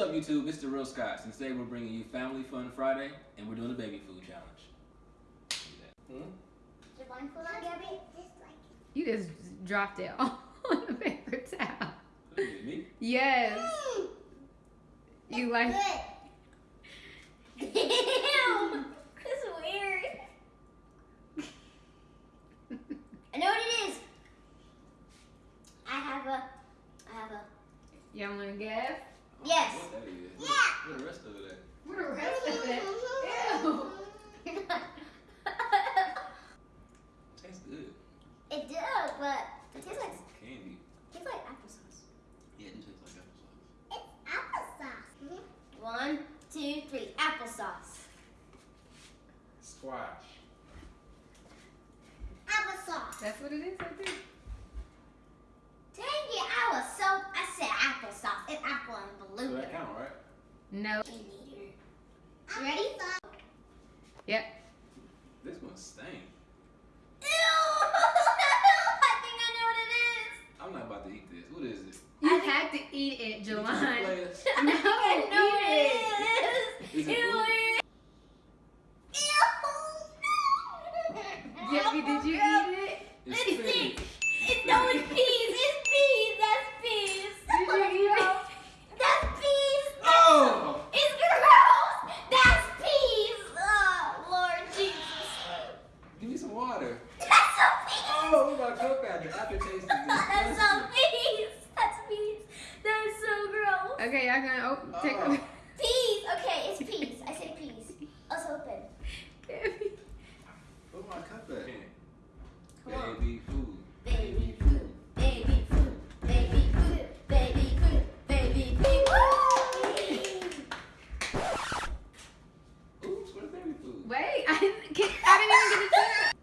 up, YouTube? It's the Real Scots, and today we're bringing you Family Fun Friday, and we're doing the baby food challenge. Hmm? Your blindfold on, Gabby? You just dropped it on the paper towel. Who is it, Me? Yes. You like Good. Ew. This is weird. I know what it is. I have a. I have a. you want to guess? Yes. What that is? Yeah. What the rest of it at? What the rest of it? Ew. Tastes good. it does, but it tastes like Candy. tastes like applesauce. Yeah, it tastes like applesauce. It's applesauce. Mm-hmm. One, two, three. Applesauce. Squash. Applesauce. That's what it is right there. Dang it, I was so. I said applesauce. It's apple and So blue. that count, right? No. You ready? Yep. This one stink. To eat it, Did you Jelani. play this? I think I No, know eat what it is. Is it Ew, food? it- Ew! Gabby, did you eat it? It's It's spinach. pink. It's no, it's peas. It's peas. That's peas. Did you eat it? That's peas. Oh! It's gross. That's peas. Oh, Lord Jesus. Give me some water. That's so peas. Oh, my cook out. The aftertaste is That's so disgusting. peas. That's peas. That is so gross. Okay, y'all gonna open, take Oh. Peas. Okay, it's peas. I said peas. Let's open. Gabby. Where's my cup at? Come on. Baby food. Baby food. Baby food. Baby food. Baby food. Baby food. Oops, where's baby food? Wait, I didn't, get, I didn't even get a chance.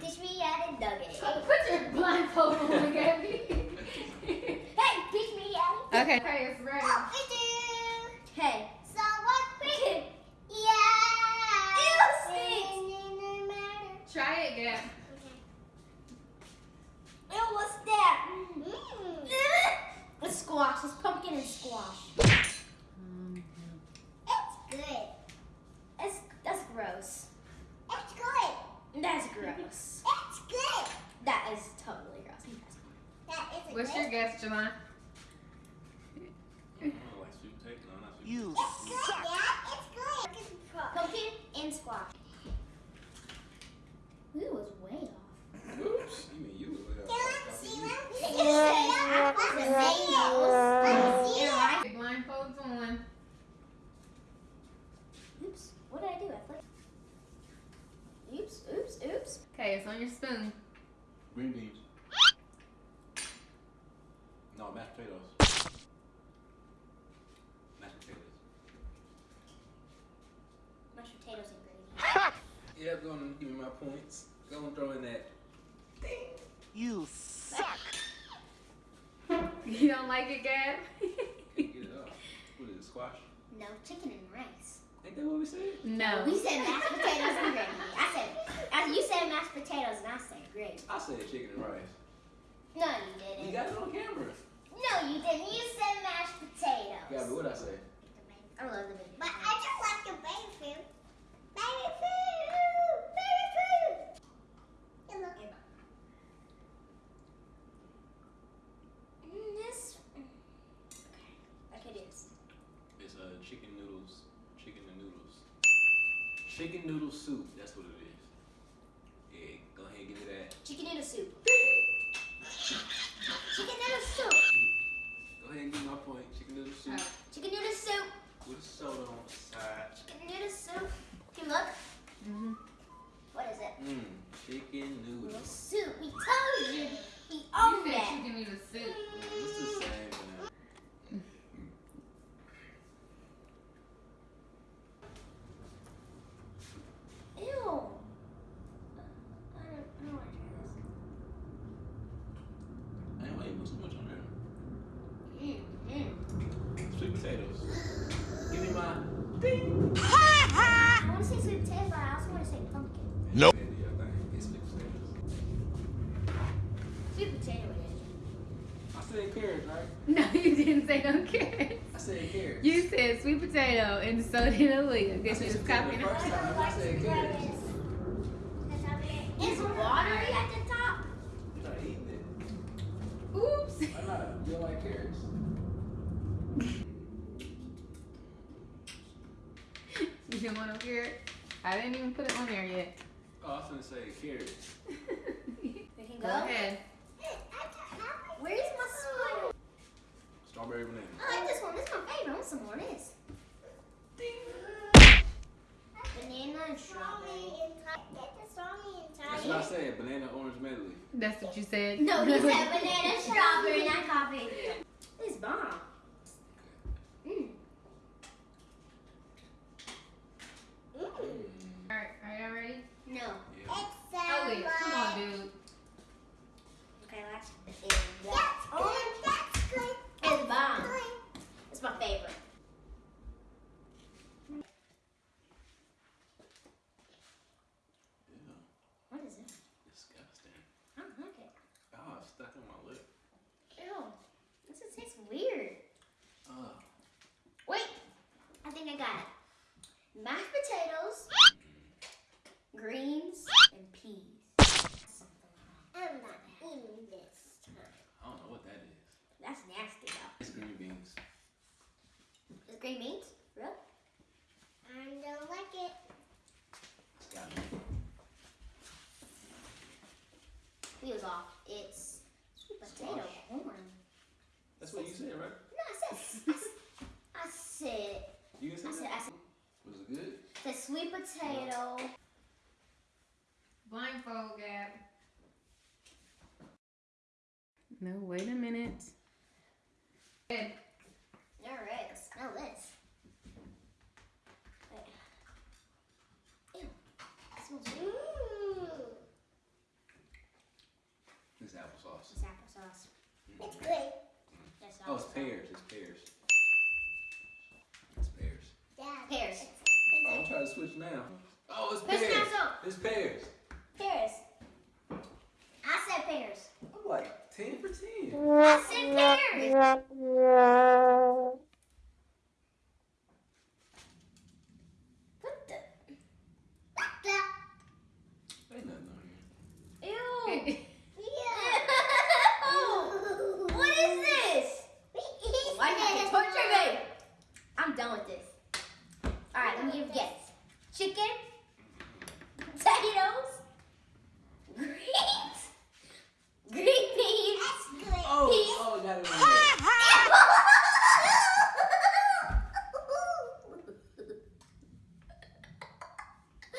Teach me how to nugget. Put your blindfold on, Gabby. Hey, teach me how to. okay. Okay, it's ready. Okay. So what we can? Yeah. Ew, stinks. Try it, Gab. Ew, what's that? It's squash. It's pumpkin and squash. It's good. It's that's gross. It's good. That's gross. It's good. That is totally gross. That is What's your guess, Jelani? I don't like sweet potato. No, not sweet You It's good, Dad. It's good. Pumpkin and squash. Ooh, it was way off. Oops. You mean you was way off. The blindfold's on. Oops, what did I do? I flipped. Oops, oops, oops. Okay, it's on your spoon. Green beans. No, mashed potatoes. Mashed potatoes. Mashed potatoes and gravy. Yeah, go on and give me my points. Go and throw in that. You suck. You don't like it, Gab? Get it up. What is it, squash? No, chicken and rice. Ain't that what we said? no. We said mashed potatoes and gravy. I said, I, you said mashed potatoes and I said gravy. I said chicken and rice. No, you You didn't. You got it on camera. No, you didn't. You said mashed potatoes. Gabby, what'd I say? I love the baby. But I just like the baby food. Chicken noodles. Chicken and noodles. Chicken noodle soup. That's what it is. Potatoes. Give me my ding. I want to say sweet potato, but I also want to say pumpkin. Nope. Candy, I think. It's sweet potato. I said carrots, right? No, you didn't say no carrots. I said carrots. potato, and so did Aaliyah. Guess she was The copying her. I said carrots. It's watery at the top. You're not eating it. Oops. Why not? You don't like carrots. You didn't want to hear? I didn't even put it on there yet. Oh, I was gonna say carrots. We can Go go. ahead. Where's my spoon? Strawberry banana. I like this one. This is my favorite. I want some more of this. Banana and strawberry. That's what I said. Banana orange medley. That's what you said. No, he said banana, strawberry, and I copied you. It's bomb. Mm. Mm. All right, are y'all ready? No. Yeah. Aaliyah, come on, dude. Okay, last. That's orange. That's good. It's bomb. It's my favorite. Ew. What is it? Disgusting. I don't like it. Oh, it's stuck in my lip. Ew. This is tastes weird. Oh. Wait. I think I got it. Mashed potatoes, greens, and peas. I'm not eating this time. I don't know what that is. That's nasty though. It's green beans. Is green beans? Real? I don't like it. It's got me. Feels off. It's sweet potato Squash. corn. That's what you said, right? No, I said. I said. You can say I said. that. I said. Was it good? The sweet potato. Blindfold, Gab. No, wait a minute. Good. All right. Smell this. Wait. Ew. It smells. Mmm. It's applesauce. It's applesauce. It's good. That's Oh, it's pears. It's pears. It's pears. Pears. Oh, I'm trying to switch now. Oh, it's Push pears. now, so. It's pears. Pears. I said pears. I'm like 10 for 10. I said pears. What the? What the? Ain't nothing on here. Ew. Ew. What is this? Why you have to touch your baby? I'm done with this. All right, let me give a guess. Chicken, potatoes, greens, green beans. Oh, peas. oh, I got it on there. Uh,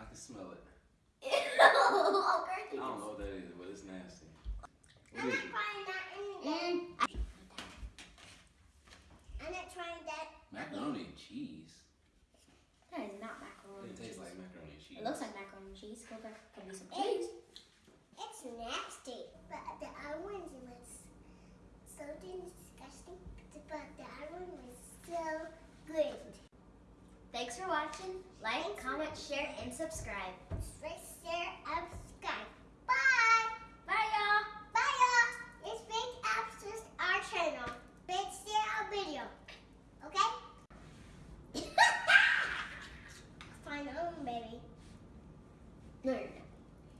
I can smell it. Ew. I don't know what that is, but it's nasty. What is it? Mm. Macaroni and cheese. That is not macaroni. It tastes like macaroni and cheese. It looks like macaroni and cheese. Go back, could be some cheese. It's nasty, but the other one was so disgusting, but the other one was so good. Thanks for watching. Like, comment, share, and subscribe. Like, share, and subscribe. No.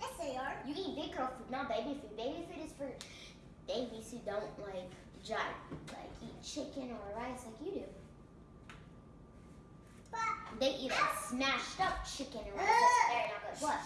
Yes, they are. You eat big girl food, not baby food. Baby food is for babies who don't like jive, like eat chicken or rice like you do. But They eat like smashed up chicken or rice. That's very not good. What?